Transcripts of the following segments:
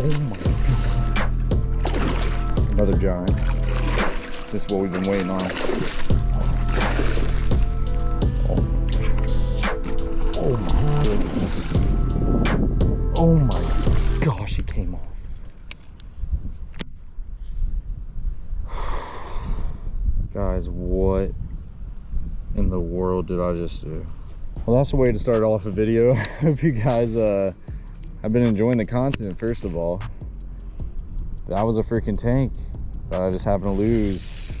Oh my Another giant. This is what we've been waiting on. Oh, oh my goodness. Oh my gosh, it came off. Guys, what in the world did I just do? Well, that's the way to start off a video. hope you guys uh, have been enjoying the content, first of all. That was a freaking tank that I just happened to lose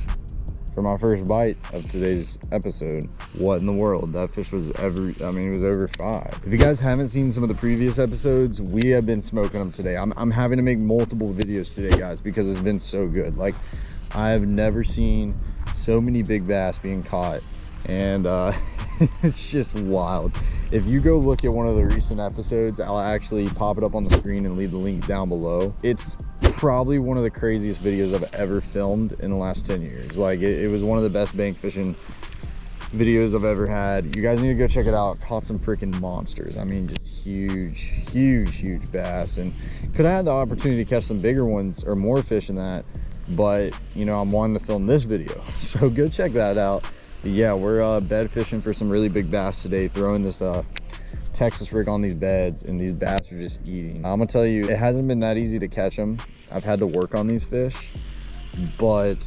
for my first bite of today's episode. What in the world? That fish was every, I mean, it was over five. If you guys haven't seen some of the previous episodes, we have been smoking them today. I'm, I'm having to make multiple videos today, guys, because it's been so good. Like, I have never seen so many big bass being caught. And uh, it's just wild. If you go look at one of the recent episodes, I'll actually pop it up on the screen and leave the link down below. It's probably one of the craziest videos I've ever filmed in the last 10 years. Like it, it was one of the best bank fishing videos I've ever had. You guys need to go check it out. Caught some freaking monsters. I mean, just huge, huge, huge bass. And could have had the opportunity to catch some bigger ones or more fish in that. But, you know, I'm wanting to film this video. So go check that out. Yeah, we're uh, bed fishing for some really big bass today. Throwing this uh, Texas rig on these beds and these bass are just eating. I'm gonna tell you, it hasn't been that easy to catch them. I've had to work on these fish, but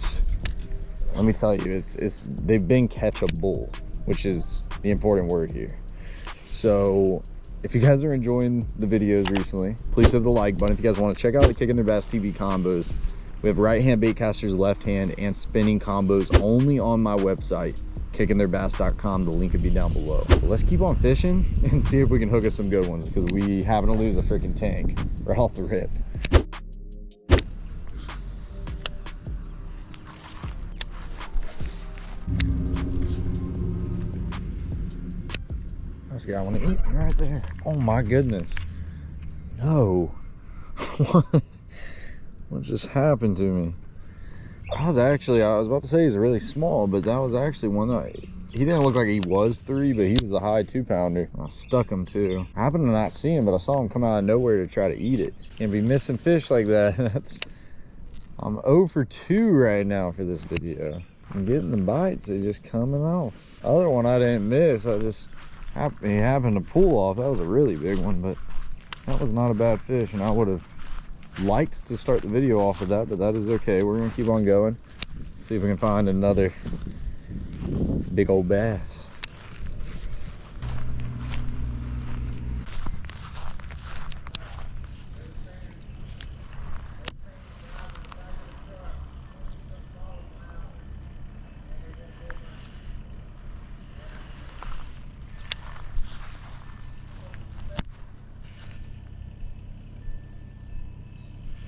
let me tell you, it's, it's they've been catchable, which is the important word here. So if you guys are enjoying the videos recently, please hit the like button. If you guys want to check out the Kicking Their Bass TV combos, we have right hand bait casters, left hand, and spinning combos only on my website kickingtheirbass.com. The link would be down below. But let's keep on fishing and see if we can hook us some good ones because we happen to lose a freaking tank right off the rip. That's got one to eat right there. Oh my goodness. No. What just happened to me? I was actually, I was about to say he's really small, but that was actually one that, he didn't look like he was three, but he was a high two pounder. I stuck him too. I happened to not see him, but I saw him come out of nowhere to try to eat it. Can't be missing fish like that. That's, I'm 0 for 2 right now for this video. I'm getting the bites, they're just coming off. other one I didn't miss, I just, he happened to pull off. That was a really big one, but that was not a bad fish, and I would have liked to start the video off with that, but that is okay. We're gonna keep on going. See if we can find another big old bass.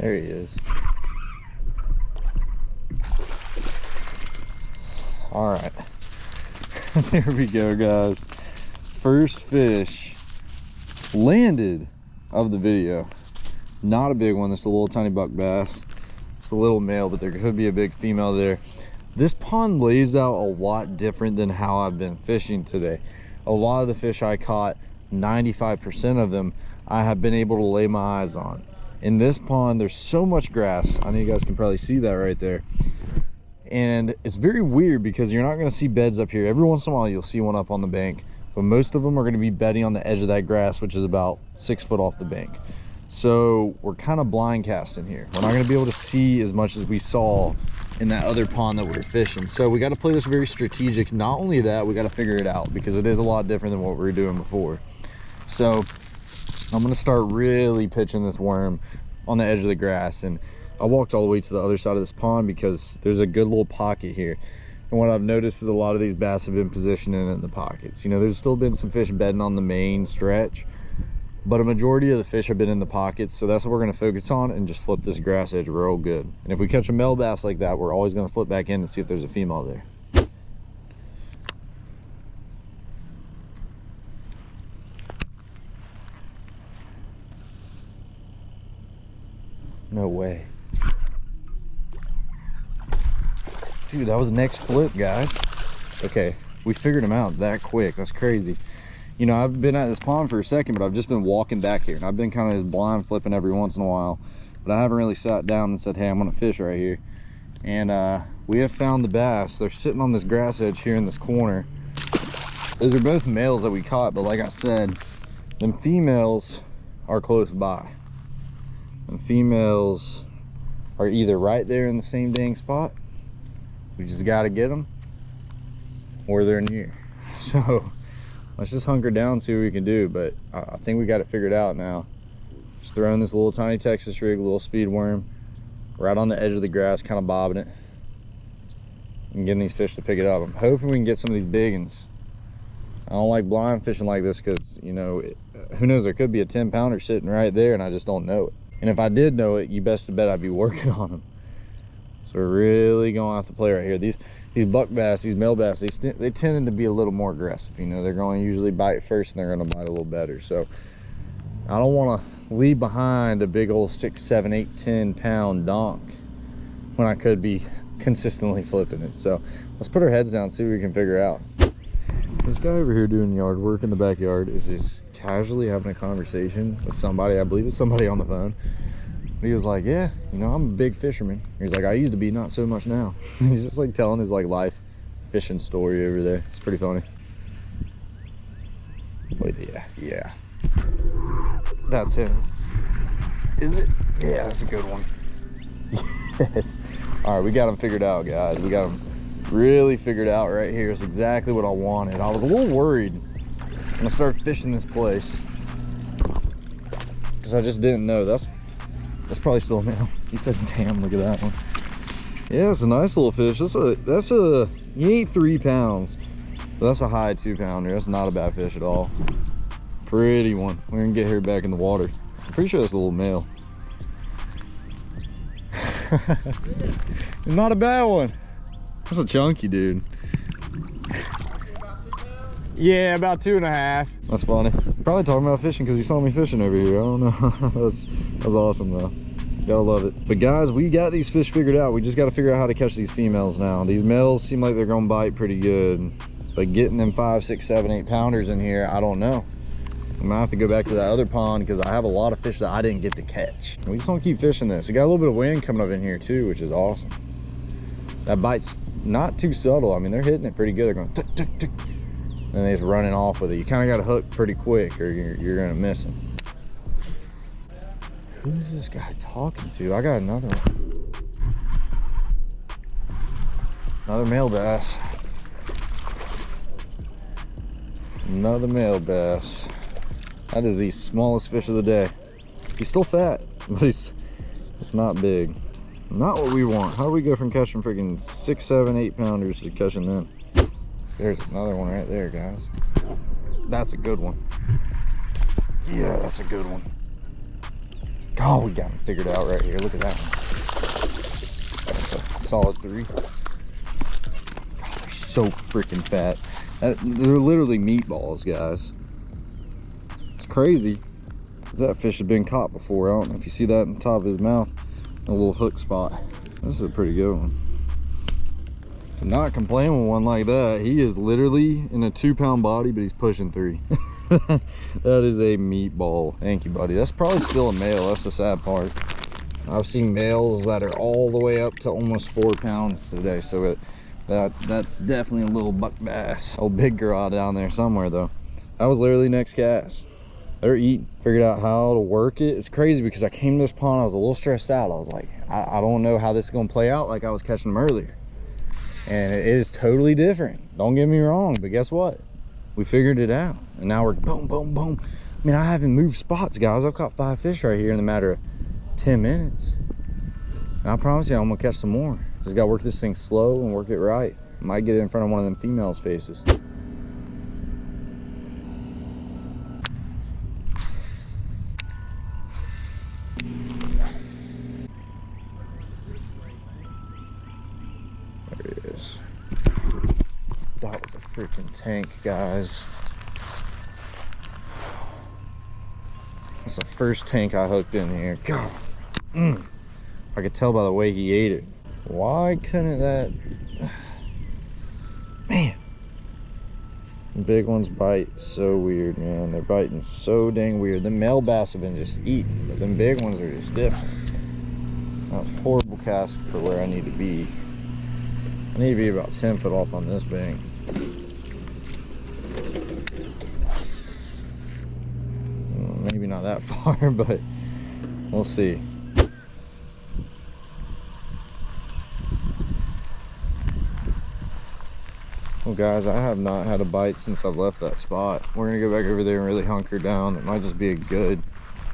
There he is. All right. there we go, guys. First fish landed of the video. Not a big one. It's a little tiny buck bass. It's a little male, but there could be a big female there. This pond lays out a lot different than how I've been fishing today. A lot of the fish I caught, 95% of them, I have been able to lay my eyes on in this pond there's so much grass. I know you guys can probably see that right there. And it's very weird because you're not going to see beds up here. Every once in a while you'll see one up on the bank but most of them are going to be bedding on the edge of that grass which is about six foot off the bank. So we're kind of blind casting here. We're not going to be able to see as much as we saw in that other pond that we were fishing. So we got to play this very strategic. Not only that we got to figure it out because it is a lot different than what we were doing before. So I'm gonna start really pitching this worm on the edge of the grass and I walked all the way to the other side of this pond because there's a good little pocket here. And what I've noticed is a lot of these bass have been positioning in the pockets. You know there's still been some fish bedding on the main stretch but a majority of the fish have been in the pockets so that's what we're to focus on and just flip this grass edge real good. And if we catch a male bass like that we're always to flip back in and see if there's a female there No way. Dude, that was next flip, guys. Okay, we figured him out that quick. That's crazy. you know, I've been at this pond for a second, but I've just been walking back here and I've been kind of just blind flipping every once in a while, but I haven't really sat down and said, hey, I'm gonna fish right here. And uh, we have found the bass. They're sitting on this grass edge here in this corner. Those are both males that we caught, but like I said, them females are close by. And females are either right there in the same dang spot, we just gotta get them, or they're near. So let's just hunker down see what we can do but i think we got it figured out now. Just throwing this little tiny texas rig little speed worm right on the edge of the grass kind of bobbing it and getting these fish to pick it up. I'm hoping we can get some of these big ones i don't like blind fishing like this because you know it, who knows there could be a 10 pounder sitting right there and i just don't know it and if i did know it you best bet i'd be working on them so we're really going off the play right here these these buck bass, these male bass, they, they tended to be a little more aggressive. You know, they're going to usually bite first and they're going to bite a little better. So I don't want to leave behind a big old six, seven, eight, 10 pound donk when I could be consistently flipping it. So let's put our heads down, see what we can figure out. This guy over here doing yard work in the backyard is just casually having a conversation with somebody. I believe it's somebody on the phone he was like, yeah, you know, I'm a big fisherman. He's like, I used to be, not so much now. He's just like telling his like life fishing story over there. It's pretty funny. Wait, yeah, yeah. That's him. Is it? Yeah, that's a good one. yes. All right, we got him figured out, guys. We got him really figured out right here is exactly what I wanted. I was a little worried when I started fishing this place because I just didn't know. That's that's probably still a male. He said, damn, look at that one. Yeah, it's a nice little fish. That's a, that's a, he three pounds. But that's a high two pounder. That's not a bad fish at all. Pretty one. We're gonna get her back in the water. I'm pretty sure that's a little male. not a bad one. That's a chunky dude. Yeah, about two and a half. That's funny. Probably talking about fishing because he saw me fishing over here. I don't know. that's, that's awesome though. Gotta love it. But guys, we got these fish figured out. We just got to figure out how to catch these females now. These males seem like they're gonna bite pretty good. But getting them five, six, seven, eight pounders in here, I don't know. I'm gonna have to go back to that other pond because I have a lot of fish that I didn't get to catch. We just want to keep fishing this. We got a little bit of wind coming up in here too, which is awesome. That bite's not too subtle. I mean, they're hitting it pretty good. They're going tick, tick, tick and he's running off with it. You kind of got to hook pretty quick or you're, you're going to miss him. Who's this guy talking to? I got another one. Another male bass. Another male bass. That is the smallest fish of the day. He's still fat, but he's it's not big. Not what we want. How do we go from catching freaking six, seven, eight pounders to catching them? There's another one right there, guys. That's a good one. Yeah, that's a good one. God, we got him figured out right here. Look at that one. That's a solid three. God, they're so freaking fat. They're literally meatballs, guys. It's crazy. That fish has been caught before. I don't know if you see that in the top of his mouth. A little hook spot. This is a pretty good one. Not complaining with one like that. He is literally in a two pound body but he's pushing three. That is a meatball. Thank you buddy. That's probably still a male. That's the sad part. I've seen males that are all the way up to almost four pounds today so it, that that's definitely a little buck bass. Old big girl down there somewhere though. That was literally next cast they're eating figured out how to work it. It's crazy because i came to this pond i was a little stressed out. I was like i, I don't know how this is going to play out like i was catching them earlier. And it is totally different. Don't get me wrong but guess what? We figured it out. And now we're boom boom boom. I mean i haven't moved spots guys. I've caught five fish right here in the matter of 10 minutes. And i promise you i'm gonna catch some more. Just gotta work this thing slow and work it right. Might get it in front of one of them females faces freaking tank, guys. That's the first tank I hooked in here. God, mm. I could tell by the way he ate it. Why couldn't that... Man. Big ones bite so weird, man. They're biting so dang weird. The male bass have been just eating, but them big ones are just different. That was horrible cast for where I need to be. I need to be about 10 foot off on this bank. Maybe not that far, but we'll see. Well guys, I have not had a bite since I've left that spot. We're gonna go back over there and really hunker down. It might just be a good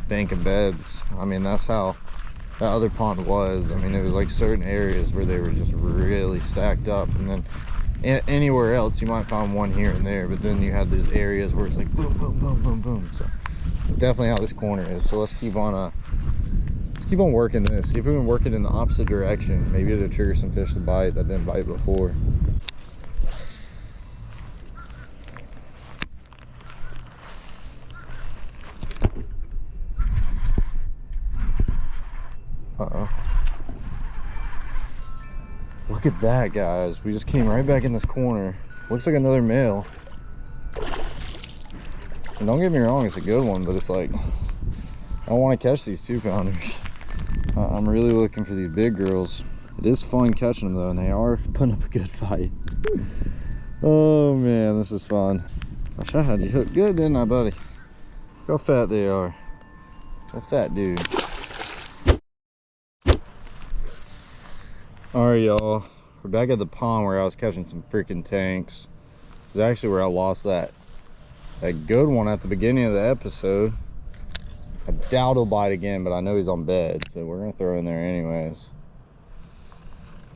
bank of beds. I mean, that's how that other pond was. I mean, it was like certain areas where they were just really stacked up. And then anywhere else, you might find one here and there. But then you have these areas where it's like boom, boom, boom, boom, boom. So it's definitely how this corner is. So let's keep on uh, let's keep on working this. See if we can work it in the opposite direction. Maybe it'll trigger some fish to bite that didn't bite before. Look at that, guys. We just came right back in this corner. Looks like another male. And don't get me wrong, it's a good one, but it's like, I want to catch these two pounders. I'm really looking for these big girls. It is fun catching them though, and they are putting up a good fight. oh man, this is fun. Gosh, I had you hooked good, didn't I, buddy? Look how fat they are. A fat dude. All right y'all. We're back at the pond where i was catching some freaking tanks. This is actually where i lost that that good one at the beginning of the episode. I doubt he'll bite again but i know he's on bed so we're gonna throw in there anyways.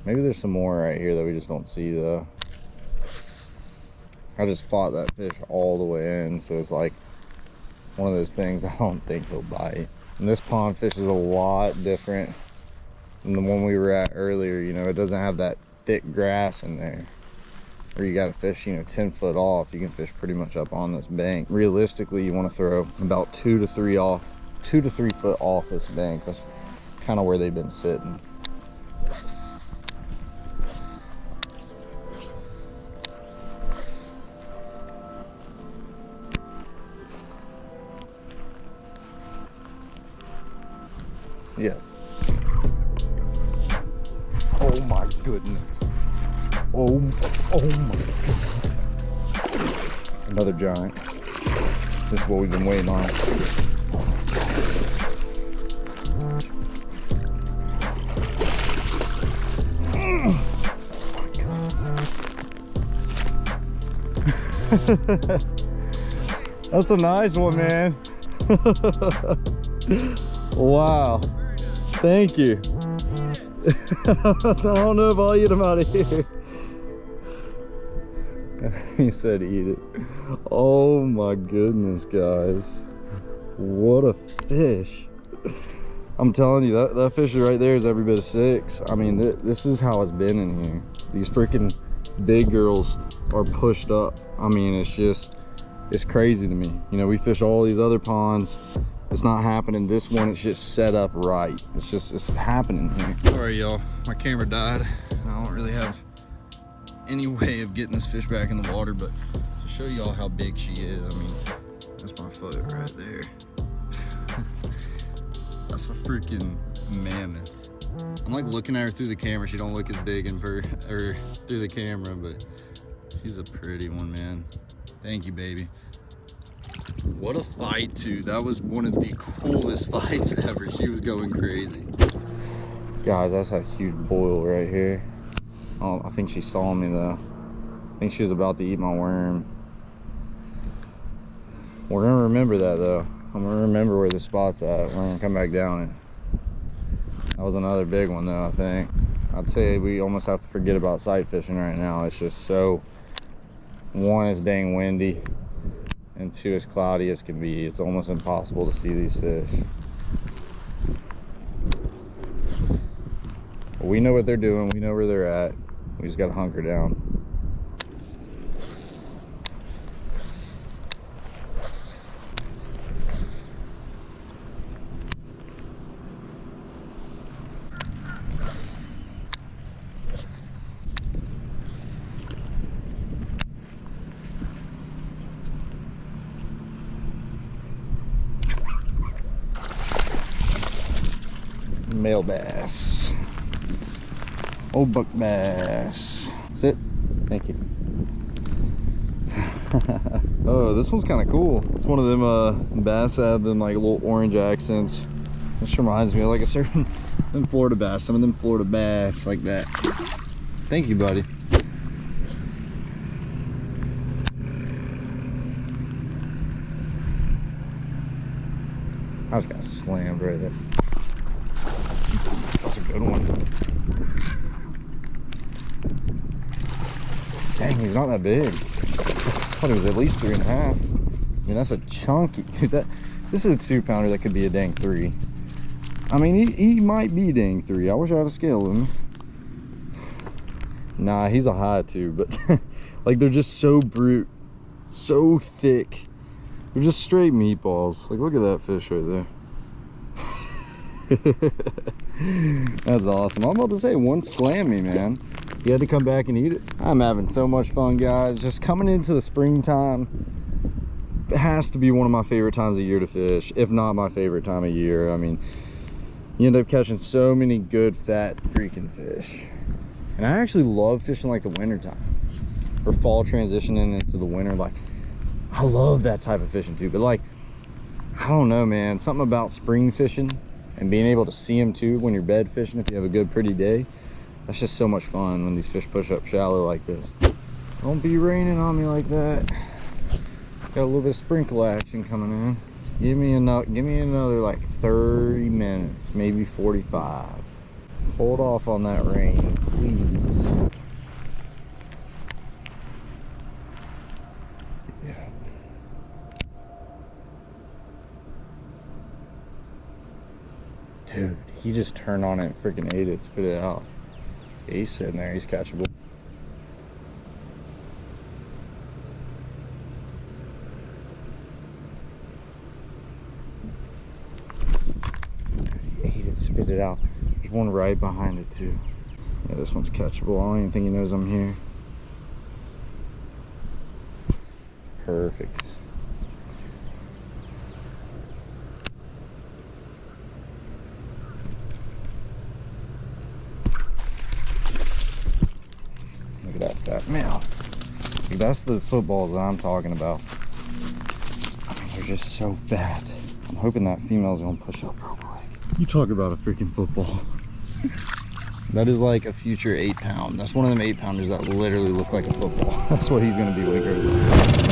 Maybe there's some more right here that we just don't see though. I just fought that fish all the way in so it's like one of those things i don't think he'll bite. And this pond fish is a lot different the one we were at earlier. You know, it doesn't have that thick grass in there. Or you got to fish, you know, 10 foot off. You can fish pretty much up on this bank. Realistically, you want to throw about two to three off, two to three foot off this bank. That's kind of where they've been sitting. Yeah, goodness. Oh, oh my god. Another giant. This is what we've been waiting on. That's a nice one, man. wow. Thank you. I don't know if I'll eat them out of here. he said eat it. Oh my goodness, guys. What a fish. I'm telling you, that, that fish right there is every bit of six. I mean, th this is how it's been in here. These freaking big girls are pushed up. I mean, it's just, it's crazy to me. You know, we fish all these other ponds it's not happening this one it's just set up right. It's just it's happening here. Sorry y'all. My camera died. I don't really have any way of getting this fish back in the water but to show y'all how big she is i mean that's my foot right there. That's a freaking mammoth. I'm like looking at her through the camera. She don't look as big in her, or through the camera but she's a pretty one man. Thank you baby what a fight too. That was one of the coolest fights ever. She was going crazy. Guys, that's a huge boil right here. Oh, I think she saw me though. I think she was about to eat my worm. We're gonna remember that though. I'm gonna remember where the spot's at. We're gonna come back down. That was another big one though, I think. I'd say we almost have to forget about sight fishing right now. It's just so, one, it's dang windy and two as cloudy as can be it's almost impossible to see these fish. We know what they're doing we know where they're at we just got to hunker down Male bass. Old buck bass. Sit. Thank you. oh, this one's kind of cool. It's one of them uh, bass that have them like little orange accents. This reminds me of like a certain them Florida bass. Some of them Florida bass like that. Thank you, buddy. I just got slammed right there. Good one. Dang, he's not that big. I thought he was at least three and a half. I mean, that's a chunky, dude. That this is a two pounder that could be a dang three. I mean, he, he might be dang three. I wish I had a scale of him. Nah, he's a high two, but like they're just so brute, so thick. They're just straight meatballs. Like, look at that fish right there. That's awesome. I'm about to say, one slam me, man. You had to come back and eat it. I'm having so much fun, guys. Just coming into the springtime it has to be one of my favorite times of year to fish, if not my favorite time of year. I mean, you end up catching so many good, fat, freaking fish. And I actually love fishing like the winter time or fall transitioning into the winter. Like, I love that type of fishing too. But like, I don't know, man. Something about spring fishing and being able to see them too when you're bed fishing if you have a good, pretty day. That's just so much fun when these fish push up shallow like this. Don't be raining on me like that. Got a little bit of sprinkle action coming in. Give me another, give me another like 30 minutes, maybe 45. Hold off on that rain, please. He just turn on it, freaking ate it, spit it out. he's sitting there, he's catchable. He ate it, spit it out. There's one right behind it too. Yeah, this one's catchable. I don't even think he knows I'm here. Perfect. that mouth. That's the footballs that I'm talking about. I mean, they're just so fat. I'm hoping that female's gonna push up real quick. You talk about a freaking football. that is like a future eight pound. That's one of them eight pounders that literally look like a football. That's what he's gonna be when he grows up.